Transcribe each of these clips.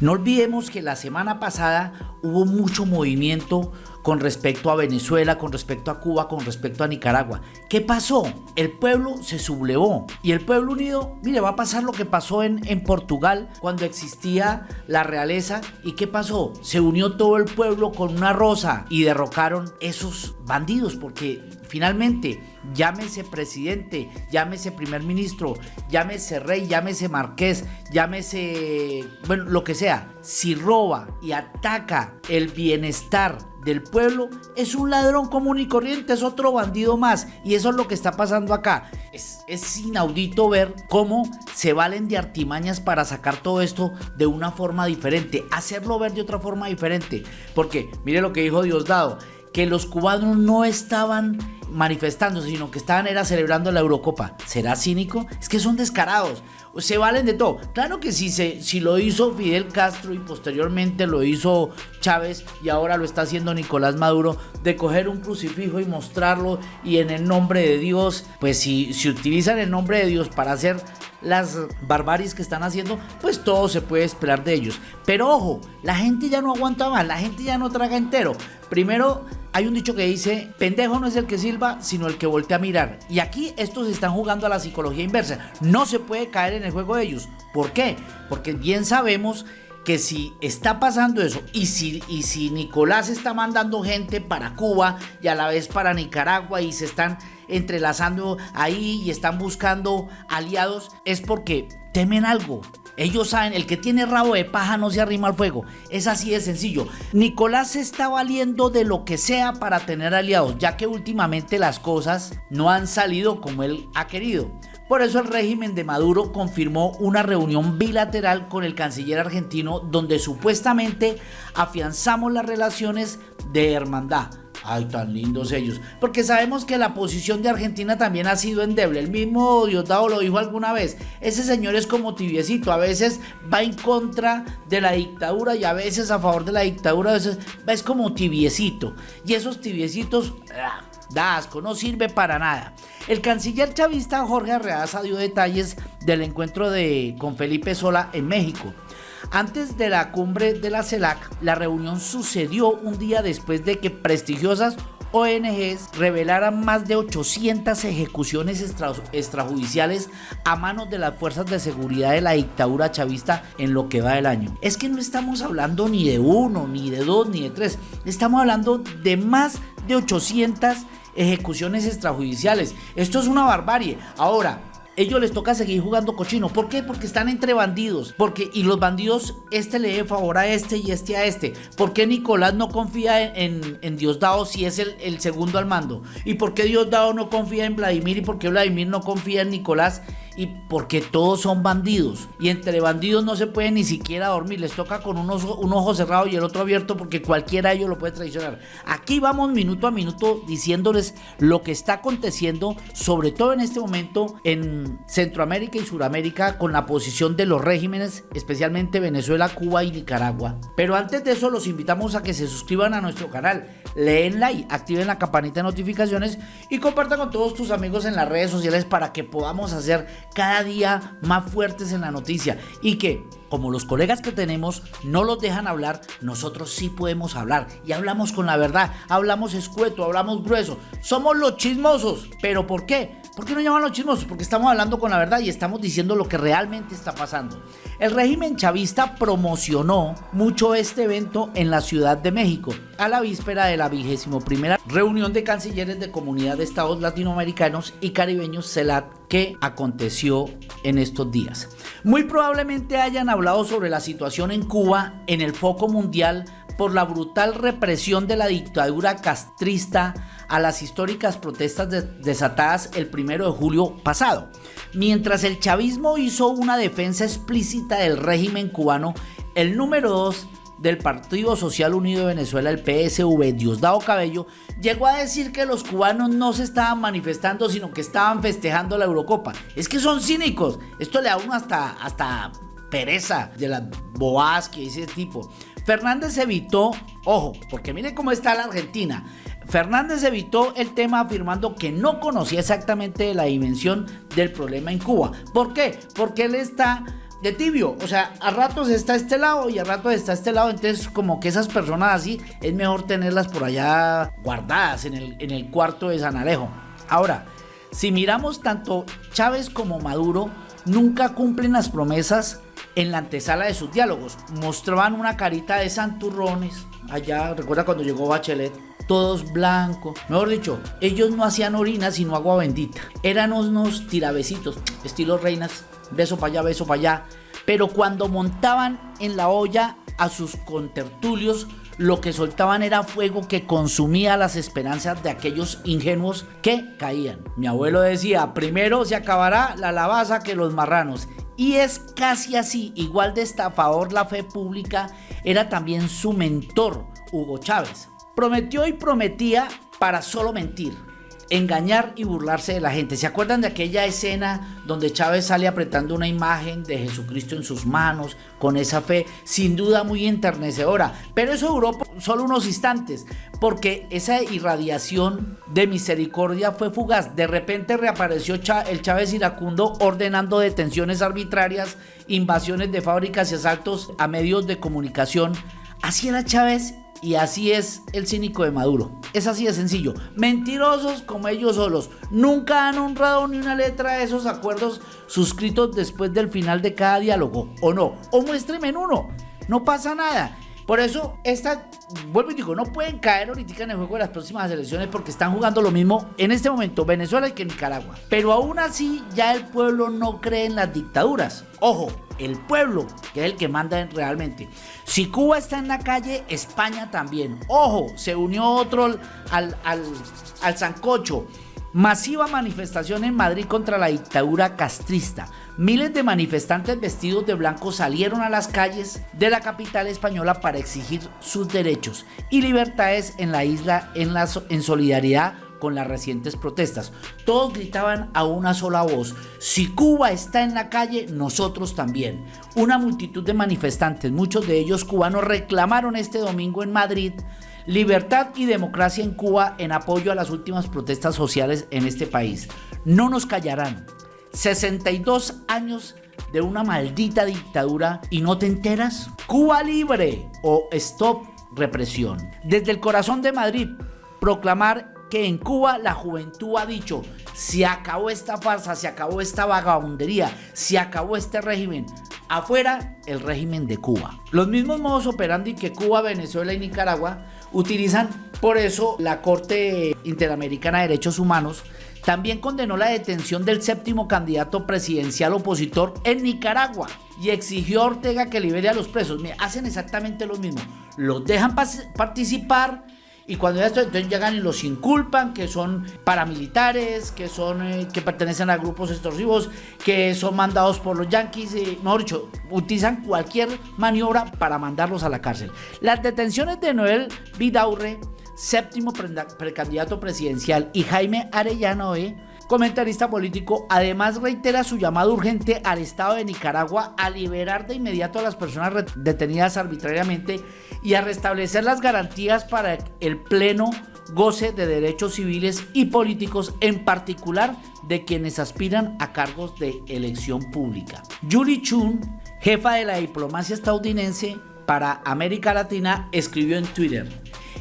No olvidemos que la semana pasada hubo mucho movimiento con respecto a Venezuela, con respecto a Cuba, con respecto a Nicaragua. ¿Qué pasó? El pueblo se sublevó y el pueblo unido, mire, va a pasar lo que pasó en, en Portugal cuando existía la realeza. ¿Y qué pasó? Se unió todo el pueblo con una rosa y derrocaron esos bandidos porque finalmente llámese presidente, llámese primer ministro, llámese rey, llámese marqués, llámese, bueno, lo que sea, si roba y ataca el bienestar del pueblo, es un ladrón común y corriente, es otro bandido más. Y eso es lo que está pasando acá. Es, es inaudito ver cómo se valen de artimañas para sacar todo esto de una forma diferente, hacerlo ver de otra forma diferente. Porque mire lo que dijo Diosdado, que los cubanos no estaban manifestándose, sino que estaban era celebrando la Eurocopa. ¿Será cínico? Es que son descarados. Se valen de todo. Claro que si, se, si lo hizo Fidel Castro y posteriormente lo hizo Chávez y ahora lo está haciendo Nicolás Maduro, de coger un crucifijo y mostrarlo y en el nombre de Dios, pues si, si utilizan el nombre de Dios para hacer las barbaries que están haciendo, pues todo se puede esperar de ellos. Pero ojo, la gente ya no aguanta más, la gente ya no traga entero. Primero, hay un dicho que dice, pendejo no es el que silba, sino el que voltea a mirar. Y aquí estos están jugando a la psicología inversa. No se puede caer en el juego de ellos. ¿Por qué? Porque bien sabemos que si está pasando eso y si, y si Nicolás está mandando gente para Cuba y a la vez para Nicaragua y se están entrelazando ahí y están buscando aliados, es porque temen algo. Ellos saben, el que tiene rabo de paja no se arrima al fuego. Es así de sencillo. Nicolás se está valiendo de lo que sea para tener aliados, ya que últimamente las cosas no han salido como él ha querido. Por eso el régimen de Maduro confirmó una reunión bilateral con el canciller argentino donde supuestamente afianzamos las relaciones de hermandad. Ay, tan lindos ellos. Porque sabemos que la posición de Argentina también ha sido endeble. El mismo Diosdado lo dijo alguna vez. Ese señor es como tibiecito. A veces va en contra de la dictadura y a veces a favor de la dictadura. A veces es como tibiecito. Y esos tibiecitos, ah, da asco, no sirve para nada. El canciller chavista Jorge Arreaza dio detalles del encuentro de, con Felipe Sola en México. Antes de la cumbre de la CELAC, la reunión sucedió un día después de que prestigiosas ONGs revelaran más de 800 ejecuciones extrajudiciales a manos de las fuerzas de seguridad de la dictadura chavista en lo que va del año. Es que no estamos hablando ni de uno, ni de dos, ni de tres. Estamos hablando de más de 800 ejecuciones extrajudiciales. Esto es una barbarie. Ahora, ellos les toca seguir jugando cochino. ¿Por qué? Porque están entre bandidos. Porque, y los bandidos, este le dé favor a este y este a este. ¿Por qué Nicolás no confía en, en, Diosdado si es el, el, segundo al mando? ¿Y por qué Diosdado no confía en Vladimir? ¿Y por qué Vladimir no confía en Nicolás? Y porque todos son bandidos. Y entre bandidos no se puede ni siquiera dormir. Les toca con un ojo, cerrado y el otro abierto porque cualquiera de ellos lo puede traicionar. Aquí vamos minuto a minuto diciéndoles lo que está aconteciendo, sobre todo en este momento en Centroamérica y Suramérica, con la posición de los regímenes, especialmente Venezuela, Cuba y Nicaragua. Pero antes de eso los invitamos a que se suscriban a nuestro canal, leen like, activen la campanita de notificaciones y compartan con todos tus amigos en las redes sociales para que podamos hacer cada día más fuertes en la noticia y que como los colegas que tenemos no los dejan hablar, nosotros sí podemos hablar. Y hablamos con la verdad, hablamos escueto, hablamos grueso, somos los chismosos, pero ¿por qué? ¿Por qué no llaman los chismosos? Porque estamos hablando con la verdad y estamos diciendo lo que realmente está pasando. El régimen chavista promocionó mucho este evento en la Ciudad de México, a la víspera de la vigésimo primera reunión de cancilleres de Comunidad de Estados Latinoamericanos y Caribeños CELAC que aconteció en estos días. Muy probablemente hayan hablado sobre la situación en Cuba en el foco mundial por la brutal represión de la dictadura castrista a las históricas protestas desatadas el primero de julio pasado. Mientras el chavismo hizo una defensa explícita del régimen cubano, el número 2 del Partido Social Unido de Venezuela, el PSV, Diosdado Cabello, llegó a decir que los cubanos no se estaban manifestando, sino que estaban festejando la Eurocopa. Es que son cínicos. Esto le da uno hasta, hasta pereza de las boas que dice tipo. Fernández evitó, ojo, porque miren cómo está la Argentina. Fernández evitó el tema afirmando que no conocía exactamente la dimensión del problema en Cuba. ¿Por qué? Porque él está de tibio. O sea, a ratos está este lado y a ratos está este lado. Entonces, como que esas personas así, es mejor tenerlas por allá guardadas en el, en el cuarto de San Alejo. Ahora, si miramos tanto Chávez como Maduro, nunca cumplen las promesas en la antesala de sus diálogos. Mostraban una carita de santurrones. Allá, recuerda cuando llegó Bachelet, todos blancos. Mejor dicho, ellos no hacían orina sino agua bendita. Eran unos tirabecitos, estilo reinas, beso para allá, beso para allá. Pero cuando montaban en la olla a sus contertulios, lo que soltaban era fuego que consumía las esperanzas de aquellos ingenuos que caían. Mi abuelo decía, primero se acabará la lavaza que los marranos. Y es casi así, igual de estafador la fe pública, era también su mentor, Hugo Chávez. Prometió y prometía para solo mentir, engañar y burlarse de la gente. ¿Se acuerdan de aquella escena donde Chávez sale apretando una imagen de Jesucristo en sus manos, con esa fe, sin duda muy enternecedora? Pero eso duró solo unos instantes, porque esa irradiación de misericordia fue fugaz. De repente reapareció el Chávez iracundo ordenando detenciones arbitrarias, invasiones de fábricas y asaltos a medios de comunicación. Así era Chávez y así es el cínico de Maduro. Es así de sencillo. Mentirosos como ellos solos. Nunca han honrado ni una letra de esos acuerdos suscritos después del final de cada diálogo. ¿O no? O muéstreme en uno. No pasa nada. Por eso, esta, vuelvo y digo, no pueden caer ahorita en el juego de las próximas elecciones porque están jugando lo mismo en este momento Venezuela que Nicaragua. Pero aún así, ya el pueblo no cree en las dictaduras. Ojo, el pueblo, que es el que manda realmente. Si Cuba está en la calle, España también. Ojo, se unió otro al, al, al Sancocho. Masiva manifestación en Madrid contra la dictadura castrista. Miles de manifestantes vestidos de blanco salieron a las calles de la capital española para exigir sus derechos y libertades en la isla en, en solidaridad con las recientes protestas. Todos gritaban a una sola voz, si Cuba está en la calle, nosotros también. Una multitud de manifestantes, muchos de ellos cubanos, reclamaron este domingo en Madrid libertad y democracia en Cuba en apoyo a las últimas protestas sociales en este país. No nos callarán, 62 años de una maldita dictadura y no te enteras? Cuba libre o stop represión. Desde el corazón de Madrid, proclamar que en Cuba la juventud ha dicho, se acabó esta farsa, se acabó esta vagabundería, se acabó este régimen. Afuera el régimen de Cuba. Los mismos modos operandi que Cuba, Venezuela y Nicaragua utilizan por eso la Corte Interamericana de Derechos Humanos también condenó la detención del séptimo candidato presidencial opositor en Nicaragua y exigió a Ortega que libere a los presos. Mira, hacen exactamente lo mismo. Los dejan participar y cuando ya esto, entonces llegan y los inculpan que son paramilitares, que son eh, que pertenecen a grupos extorsivos, que son mandados por los yanquis, eh, mejor dicho, utilizan cualquier maniobra para mandarlos a la cárcel. Las detenciones de Noel Vidaurre séptimo precandidato presidencial, y Jaime Arellano E., comentarista político, además reitera su llamado urgente al Estado de Nicaragua a liberar de inmediato a las personas detenidas arbitrariamente y a restablecer las garantías para el pleno goce de derechos civiles y políticos, en particular de quienes aspiran a cargos de elección pública. Julie Chun, jefa de la diplomacia estadounidense para América Latina, escribió en Twitter,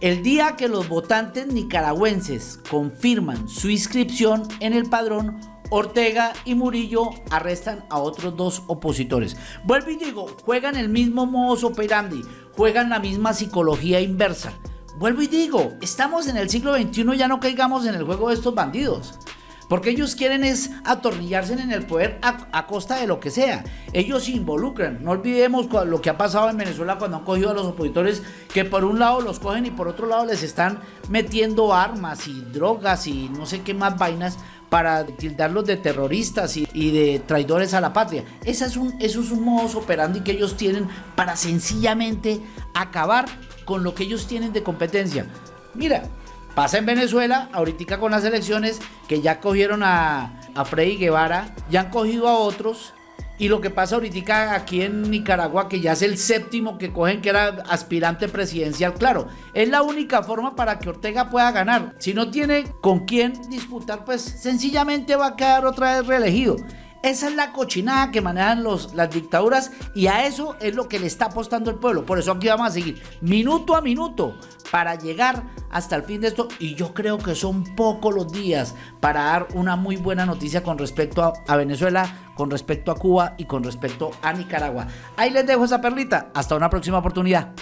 el día que los votantes nicaragüenses confirman su inscripción en el padrón, Ortega y Murillo arrestan a otros dos opositores. Vuelvo y digo, juegan el mismo modus operandi, juegan la misma psicología inversa. Vuelvo y digo, estamos en el siglo XXI, ya no caigamos en el juego de estos bandidos. Porque ellos quieren es atornillarse en el poder a, costa de lo que sea. Ellos se involucran. No olvidemos lo que ha pasado en Venezuela cuando han cogido a los opositores, que por un lado los cogen y por otro lado les están metiendo armas y drogas y no sé qué más vainas para tildarlos de terroristas y, de traidores a la patria. Ese es un, eso es un modus operandi que ellos tienen para sencillamente acabar con lo que ellos tienen de competencia. Mira, Pasa en Venezuela, ahorita con las elecciones, que ya cogieron a, a Freddy Guevara, ya han cogido a otros. Y lo que pasa ahorita aquí en Nicaragua, que ya es el séptimo que cogen que era aspirante presidencial, claro, es la única forma para que Ortega pueda ganar. Si no tiene con quién disputar, pues sencillamente va a quedar otra vez reelegido. Esa es la cochinada que manejan los, las dictaduras y a eso es lo que le está apostando el pueblo. Por eso aquí vamos a seguir minuto a minuto para llegar hasta el fin de esto y yo creo que son pocos los días para dar una muy buena noticia con respecto a, a Venezuela, con respecto a Cuba y con respecto a Nicaragua. Ahí les dejo esa perlita. Hasta una próxima oportunidad.